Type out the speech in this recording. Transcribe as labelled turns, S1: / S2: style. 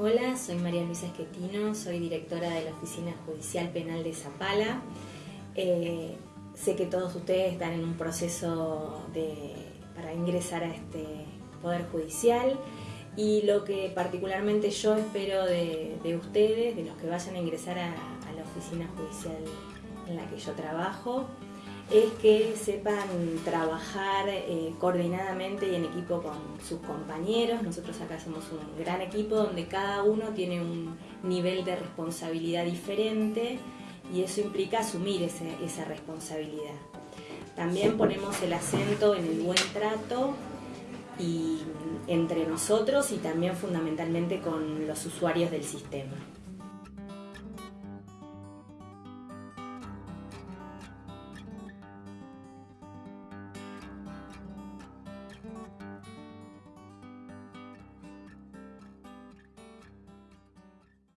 S1: Hola, soy María Luisa Esquetino, soy directora de la Oficina Judicial Penal de Zapala. Eh, sé que todos ustedes están en un proceso para ingresar a este Poder Judicial y lo que particularmente yo espero de, ustedes, de los que vayan a ingresar a la Oficina Judicial en la que yo trabajo, es que sepan trabajar eh, coordinadamente y en equipo con sus compañeros. Nosotros acá somos un gran equipo donde cada uno tiene un nivel de responsabilidad diferente y eso implica asumir esa responsabilidad. También ponemos el acento en el buen trato y entre nosotros y también fundamentalmente con los usuarios del sistema.